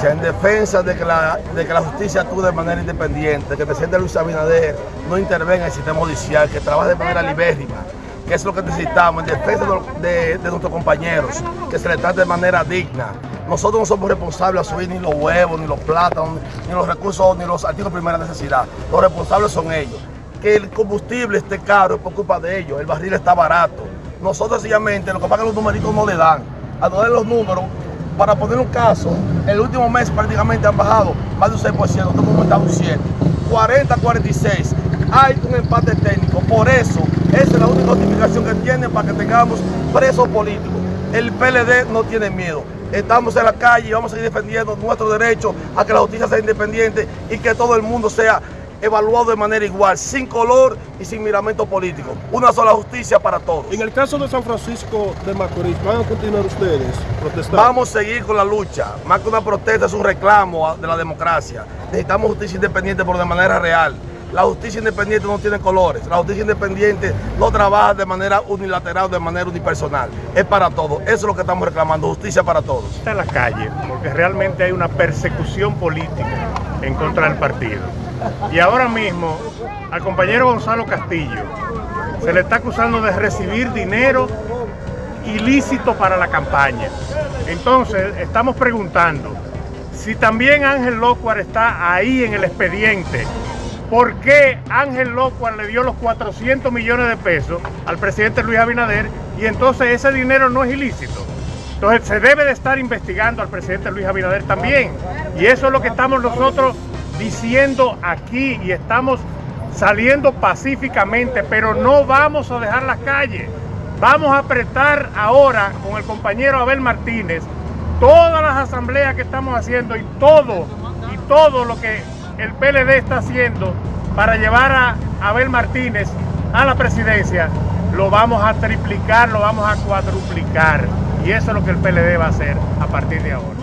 En defensa de que, la, de que la justicia actúe de manera independiente, que el presidente Luis Abinader no intervenga en el sistema judicial, que trabaje de manera libérrima, que es lo que necesitamos, en defensa de, nuestros compañeros, que se les trate de manera digna. Nosotros no somos responsables de subir ni los huevos, ni los plátanos, ni los recursos, ni los artículos de primera necesidad. Los responsables son ellos. Que el combustible esté caro es por culpa de ellos, el barril está barato. Nosotros sencillamente, lo que que los numeritos no le dan. A no los números, para poner un caso, el último mes prácticamente han bajado más de un 6%, nosotros hemos aumentado un 7%. 40 46, hay un empate técnico, por eso esa es la única justificación que tienen para que tengamos presos políticos. El PLD no tiene miedo. Estamos en la calle y vamos a seguir defendiendo nuestro derecho a que la justicia sea independiente y que todo el mundo sea evaluado de manera igual, sin color y sin miramento político. Una sola justicia para todos. En el caso de San Francisco de Macorís, ¿van a continuar ustedes protestando? Vamos a seguir con la lucha. Más que una protesta es un reclamo de la democracia. Necesitamos justicia independiente por de manera real. La justicia independiente no tiene colores. La justicia independiente no trabaja de manera unilateral, de manera unipersonal. Es para todos. Eso es lo que estamos reclamando, justicia para todos. Está en la calle, porque realmente hay una persecución política en contra del partido. Y ahora mismo al compañero Gonzalo Castillo se le está acusando de recibir dinero ilícito para la campaña. Entonces estamos preguntando si también Ángel Locuar está ahí en el expediente, ¿por qué Ángel Locuar le dio los 400 millones de pesos al presidente Luis Abinader y entonces ese dinero no es ilícito? Entonces se debe de estar investigando al presidente Luis Abinader también. Y eso es lo que estamos nosotros diciendo aquí y estamos saliendo pacíficamente, pero no vamos a dejar las calles. Vamos a apretar ahora con el compañero Abel Martínez todas las asambleas que estamos haciendo y todo, y todo lo que el PLD está haciendo para llevar a Abel Martínez a la presidencia, lo vamos a triplicar, lo vamos a cuadruplicar. Y eso es lo que el PLD va a hacer a partir de ahora.